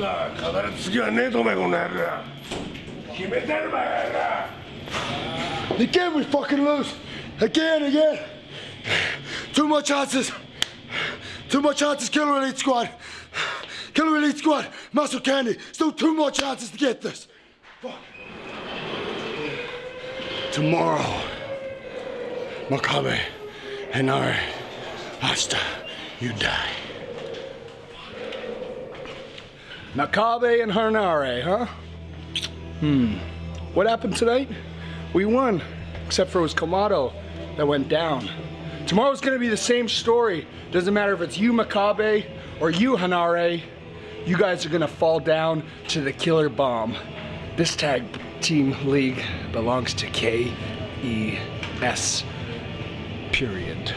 さ語る次はねえとお前この野郎決めてるばやら Again, we fucking lose. Again, again. Too much chances. Too much chances, Killer Elite Squad. Killer Elite Squad, Muscle Candy. Still two more chances to get this. Fuck. Tomorrow, Makabe and Ari, hasta you die. Makabe and Henare, huh? Hmm. What happened tonight? We won, except for it was Kamado that went down. Tomorrow's gonna be the same story. Doesn't matter if it's you, Makabe, or you, Henare. You guys are gonna fall down to the killer bomb. This tag team league belongs to KES, period.